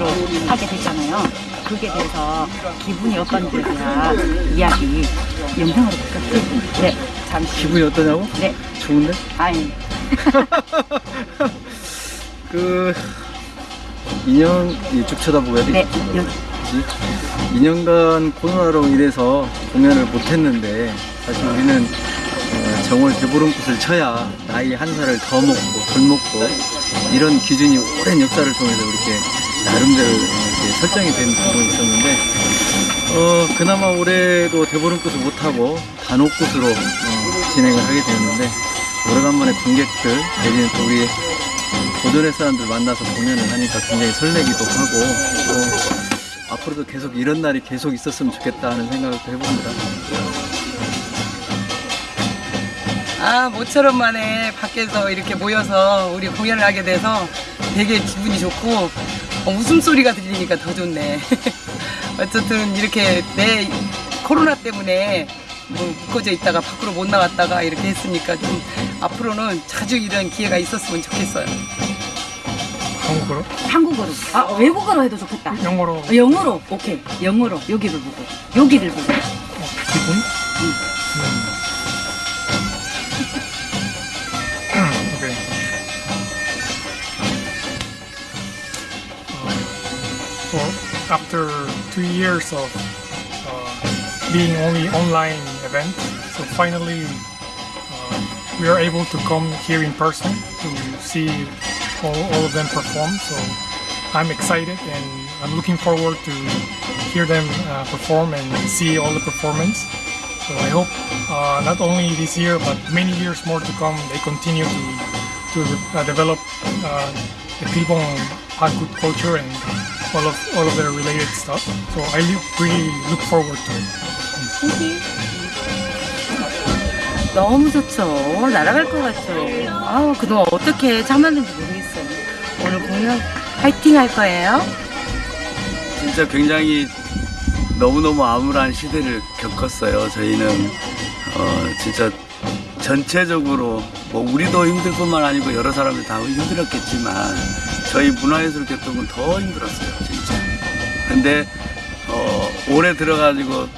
비대면으로 하게 됐잖아요. 그게 대해서 기분이 어떤지에 대한 이야기 영상으로 부탁드립니다. 네, 잠시. 기분이 어떠냐고? 네, 좋은데? 아니. 그 2년 쭉 쳐다보고 해야 네, 되겠지? 여, 2년간 코로나로 인해서 공연을 못했는데 사실 우리는 어, 정월 대보름꽃을 쳐야 나이 한 살을 더 먹고 덜 먹고 이런 기준이 오랜 역사를 통해서 이렇게 나름대로 이렇게 설정이 된 부분이 있었는데 어, 그나마 올해도 대보름꽃을 못하고 단오꽃으로 어, 진행을 하게 되었는데 오래간만에 관객들 내지는 또 우리 고전의 사람들 만나서 공연을 하니까 굉장히 설레기도 하고 또 앞으로도 계속 이런 날이 계속 있었으면 좋겠다 하는 생각을 또 해봅니다. 아, 모처럼 만에 밖에서 이렇게 모여서 우리 공연을 하게 돼서 되게 기분이 좋고 어, 웃음소리가 들리니까 더 좋네. 어쨌든 이렇게 내 코로나 때문에 뭐 묶어져 있다가 밖으로 못 나갔다가 이렇게 했으니까 좀 앞으로는 자주 이런 기회가 있었으면 좋겠어요. 한국어로? 한국어로. 아, 외국어로 해도 좋겠다. 영어로 어, 영어로. 오케이. 영어로. 여기를 보고. 여기를 보고. 기분? 음. After two years of uh, being only online event, so finally uh, we are able to come here in person to see all, all of them perform. So I'm excited and I'm looking forward to hear them uh, perform and see all the performance. So I hope uh, not only this year but many years more to come they continue to to uh, develop uh, the Pilbong Hagkut culture and all of all of their related stuff. So I really look forward to it. 너무 좋죠. 날아갈 것 같죠. 아우, 그동안 어떻게 참았는지 모르겠어요. 오늘 공연 파이팅 할 거예요. 진짜 굉장히 너무너무 암울한 시대를 겪었어요. 저희는 어, 진짜 전체적으로 뭐 우리도 힘들 뿐만 아니고 여러 사람들 다 힘들었겠지만 저희 문화예술 계통은 더 힘들었어요. 진짜. 근데 어, 올해 들어가지고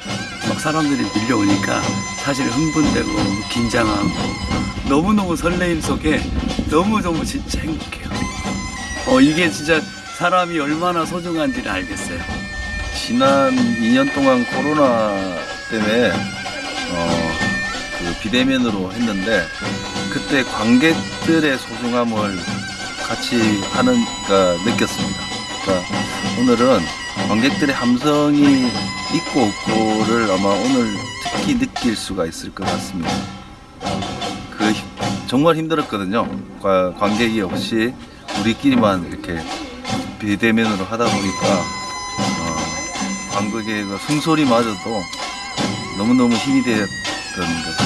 막 사람들이 밀려오니까 사실 흥분되고 긴장하고 너무너무 설레임 속에 너무너무 진짜 행복해요. 어, 이게 진짜 사람이 얼마나 소중한지를 알겠어요. 지난 2년 동안 코로나 때문에 어, 그 비대면으로 했는데 그때 관객들의 소중함을 같이 하는 가 느꼈습니다. 그러니까 오늘은 관객들의 함성이 있고 없고를 아마 오늘 특히 느낄 수가 있을 것 같습니다. 그 힘- 정말 힘들었거든요. 과- 관객이 없이 우리끼리만 이렇게 비대면으로 하다 보니까 어, 관객의 그 숨소리마저도 너무너무 힘이 되었던 것.